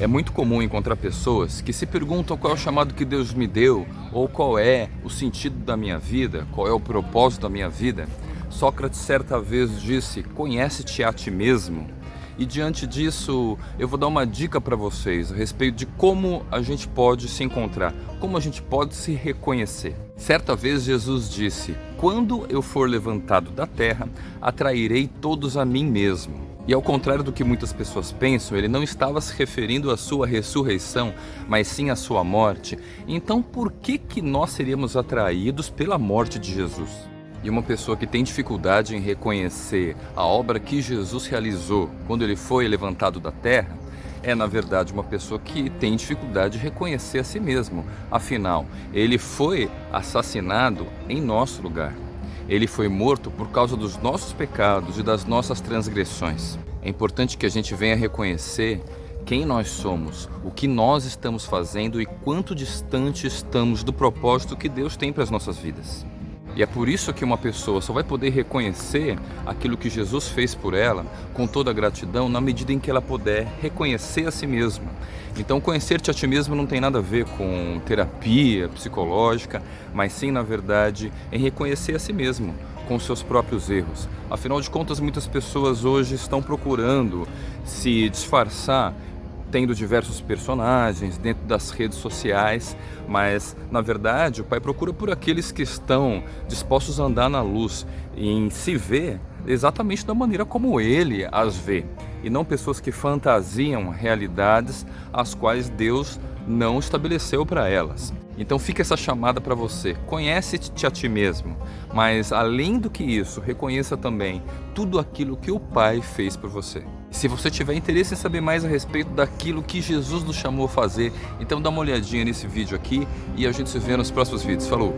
É muito comum encontrar pessoas que se perguntam qual é o chamado que Deus me deu, ou qual é o sentido da minha vida, qual é o propósito da minha vida. Sócrates certa vez disse, conhece-te a ti mesmo. E diante disso, eu vou dar uma dica para vocês a respeito de como a gente pode se encontrar, como a gente pode se reconhecer. Certa vez Jesus disse, quando eu for levantado da terra, atrairei todos a mim mesmo. E ao contrário do que muitas pessoas pensam, ele não estava se referindo à sua ressurreição, mas sim à sua morte. Então por que, que nós seríamos atraídos pela morte de Jesus? E uma pessoa que tem dificuldade em reconhecer a obra que Jesus realizou quando ele foi levantado da terra, é na verdade uma pessoa que tem dificuldade de reconhecer a si mesmo. Afinal, ele foi assassinado em nosso lugar. Ele foi morto por causa dos nossos pecados e das nossas transgressões. É importante que a gente venha reconhecer quem nós somos, o que nós estamos fazendo e quanto distante estamos do propósito que Deus tem para as nossas vidas. E é por isso que uma pessoa só vai poder reconhecer aquilo que Jesus fez por ela com toda a gratidão na medida em que ela puder reconhecer a si mesma. Então conhecer-te a ti mesmo não tem nada a ver com terapia psicológica, mas sim, na verdade, em reconhecer a si mesmo com seus próprios erros. Afinal de contas, muitas pessoas hoje estão procurando se disfarçar tendo diversos personagens dentro das redes sociais, mas na verdade o Pai procura por aqueles que estão dispostos a andar na luz e em se ver exatamente da maneira como Ele as vê, e não pessoas que fantasiam realidades as quais Deus não estabeleceu para elas. Então fica essa chamada para você, conhece-te a ti mesmo, mas além do que isso, reconheça também tudo aquilo que o Pai fez por você. Se você tiver interesse em saber mais a respeito daquilo que Jesus nos chamou a fazer, então dá uma olhadinha nesse vídeo aqui e a gente se vê nos próximos vídeos. Falou!